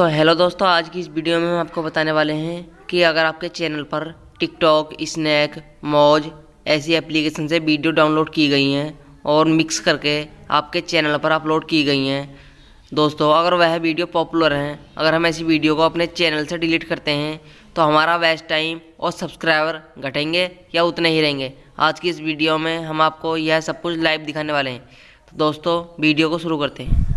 तो हेलो दोस्तों, आज की इस वीडियो में हम आपको बताने वाले हैं कि अगर आपके चैनल पर टिकटॉक स्नैक मौज ऐसी एप्लीकेशन से वीडियो डाउनलोड की गई हैं और मिक्स करके आपके चैनल पर अपलोड की गई हैं, दोस्तों, अगर वह वीडियो पॉपुलर हैं, अगर हम ऐसी वीडियो को अपने चैनल से डिलीट करते हैं तो हमारा वेस्ट टाइम और सब्सक्राइबर घटेंगे या उतने ही रहेंगे। आज की इस वीडियो में हम आपको यह सब कुछ लाइव दिखाने वाले हैं। तो दोस्तों वीडियो को शुरू करते हैं।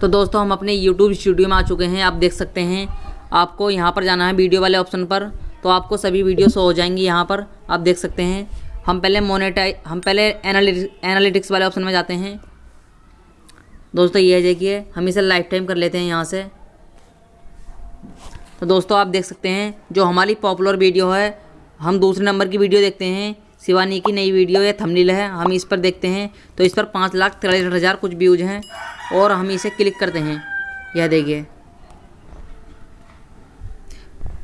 तो दोस्तों, हम अपने यूट्यूब स्टूडियो में आ चुके हैं। आप देख सकते हैं, आपको यहाँ पर जाना है वीडियो वाले ऑप्शन पर। तो आपको सभी वीडियो शो हो जाएँगी यहाँ पर। आप देख सकते हैं, हम पहले मोनेटाइज हम पहले एनालिटिक्स वाले ऑप्शन में जाते हैं। दोस्तों, ये देखिए, हम इसे लाइफ टाइम कर लेते हैं यहाँ से। तो दोस्तों, आप देख सकते हैं, जो हमारी पॉपुलर वीडियो है, हम दूसरे नंबर की वीडियो देखते हैं। शिवानी की नई वीडियो या थंबनेल है, हम इस पर देखते हैं। तो इस पर पाँच लाख तिरसठ हज़ार कुछ व्यूज़ हैं। और हम इसे क्लिक करते हैं। यह देखिए।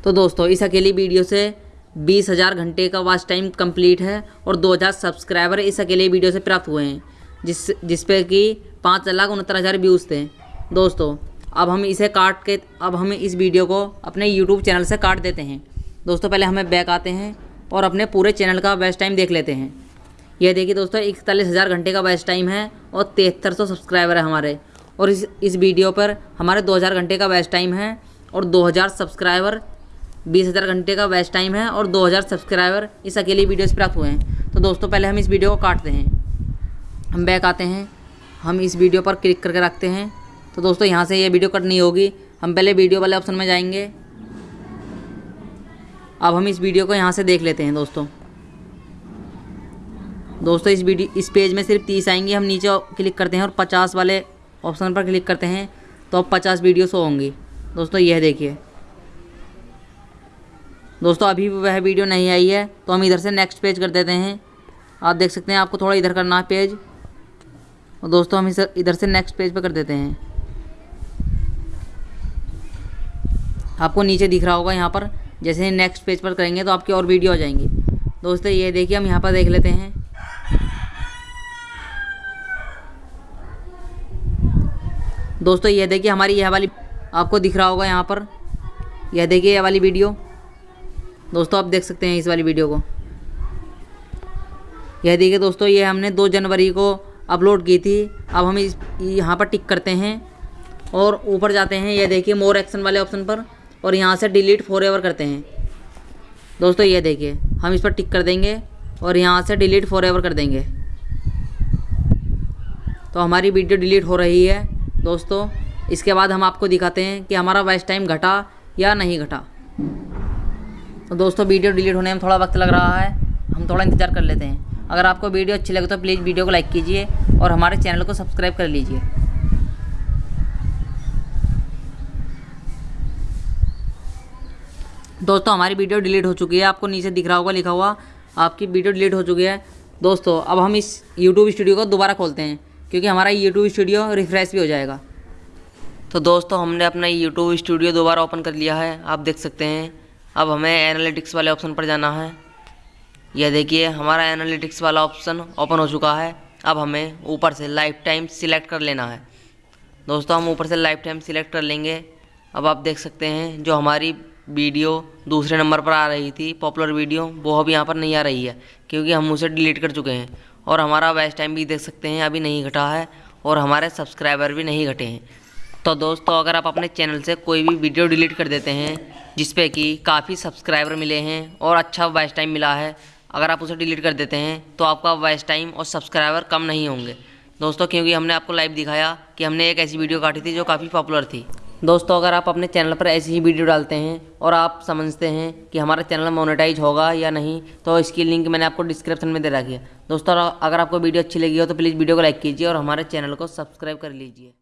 तो दोस्तों, इस अकेली वीडियो से बीस हज़ार घंटे का वाच टाइम कंप्लीट है और दो हज़ार सब्सक्राइबर इस अकेले वीडियो से प्राप्त हुए हैं, जिस जिस पे कि पाँच लाख उनहत्तर हज़ार व्यूज़ थे। दोस्तों, अब हम इसे काट के, अब हम इस वीडियो को अपने यूट्यूब चैनल से काट देते हैं। दोस्तों, पहले हमें बैक आते हैं और अपने पूरे चैनल का बेस्ट टाइम देख लेते हैं। यह देखिए दोस्तों, इकतालीस हज़ार घंटे का बेस्ट टाइम है और तिहत्तर सौ सब्सक्राइबर है हमारे। और इस इस वीडियो पर हमारे दो हज़ार घंटे का बेस्ट टाइम है और दो हज़ार सब्सक्राइबर, बीस हज़ार घंटे का बेस्ट टाइम है और दो हज़ार सब्सक्राइबर इस अकेली वीडियो से प्राप्त हुए हैं। तो दोस्तों, पहले हम इस वीडियो को काटते हैं। हम बैक आते हैं। हम इस वीडियो पर क्लिक करके रखते हैं। तो दोस्तों, यहाँ से ये वीडियो कट नहीं होगी। हम पहले वीडियो वाले ऑप्शन में जाएँगे। अब हम इस वीडियो को यहाँ से देख लेते हैं दोस्तों। दोस्तों, इस वीडियो, इस पेज में सिर्फ़ तीस आएँगे। हम नीचे क्लिक करते हैं और पचास वाले ऑप्शन पर क्लिक करते हैं तो अब पचास वीडियो शो होंगी। दोस्तों, यह देखिए। दोस्तों, अभी वह वीडियो नहीं आई है तो हम इधर से नेक्स्ट पेज कर देते हैं। आप देख सकते हैं, आपको थोड़ा इधर करना है पेज और दोस्तों, हम इधर से नेक्स्ट पेज पर कर देते हैं। आपको नीचे दिख रहा होगा यहाँ पर, जैसे ही नेक्स्ट पेज पर करेंगे तो आपकी और वीडियो आ जाएँगी। दोस्तों, ये देखिए, हम यहाँ पर देख लेते हैं। दोस्तों, ये देखिए हमारी यह वाली आपको दिख रहा होगा यहाँ पर। यह देखिए यह वाली वीडियो। दोस्तों, आप देख सकते हैं इस वाली वीडियो को। यह देखिए दोस्तों, ये हमने दो जनवरी को अपलोड की थी। अब हम इस यहाँ पर टिक करते हैं और ऊपर जाते हैं। यह देखिए मोर एक्शन वाले ऑप्शन पर और यहाँ से डिलीट फॉर करते हैं। दोस्तों, ये देखिए, हम इस पर टिक कर देंगे। और यहाँ से डिलीट फॉर एवर कर देंगे। तो हमारी वीडियो डिलीट हो रही है। दोस्तों, इसके बाद हम आपको दिखाते हैं कि हमारा वॉइस टाइम घटा या नहीं घटा। तो दोस्तों वीडियो डिलीट होने में थोड़ा वक्त लग रहा है। हम थोड़ा इंतज़ार कर लेते हैं। अगर आपको वीडियो अच्छी लगे तो प्लीज़ वीडियो को लाइक कीजिए और हमारे चैनल को सब्सक्राइब कर लीजिए। दोस्तों, हमारी वीडियो डिलीट हो चुकी है। आपको नीचे दिख रहा होगा, लिखा हुआ आपकी वीडियो डिलीट हो चुकी है। दोस्तों, अब हम इस यूट्यूब स्टूडियो को दोबारा खोलते हैं, क्योंकि हमारा यूट्यूब स्टूडियो रिफ्रेश भी हो जाएगा। तो दोस्तों, हमने अपना यूट्यूब स्टूडियो दोबारा ओपन कर लिया है। आप देख सकते हैं, अब हमें एनालिटिक्स वाले ऑप्शन पर जाना है। यह देखिए, हमारा एनालिटिक्स वाला ऑप्शन ओपन हो चुका है। अब हमें ऊपर से लाइफ टाइम सिलेक्ट कर लेना है। दोस्तों, हम ऊपर से लाइफ टाइम सिलेक्ट कर लेंगे। अब आप देख सकते हैं, जो हमारी वीडियो दूसरे नंबर पर आ रही थी पॉपुलर वीडियो, वो अब यहाँ पर नहीं आ रही है, क्योंकि हम उसे डिलीट कर चुके हैं। और हमारा वेस्ट टाइम भी देख सकते हैं, अभी नहीं घटा है, और हमारे सब्सक्राइबर भी नहीं घटे हैं। तो दोस्तों, अगर आप अपने चैनल से कोई भी वीडियो डिलीट कर देते हैं जिस पे कि काफ़ी सब्सक्राइबर मिले हैं और अच्छा वॉइस टाइम मिला है, अगर आप उसे डिलीट कर देते हैं तो आपका वॉइस टाइम और सब्सक्राइबर कम नहीं होंगे। दोस्तों, क्योंकि हमने आपको लाइव दिखाया कि हमने एक ऐसी वीडियो काटी थी जो काफ़ी पॉपुलर थी। दोस्तों, अगर आप अपने चैनल पर ऐसी ही वीडियो डालते हैं और आप समझते हैं कि हमारा चैनल मोनेटाइज होगा या नहीं तो इसकी लिंक मैंने आपको डिस्क्रिप्शन में दे रखी है। दोस्तों, अगर आपको वीडियो अच्छी लगी हो तो प्लीज़ वीडियो को लाइक कीजिए और हमारे चैनल को सब्सक्राइब कर लीजिए।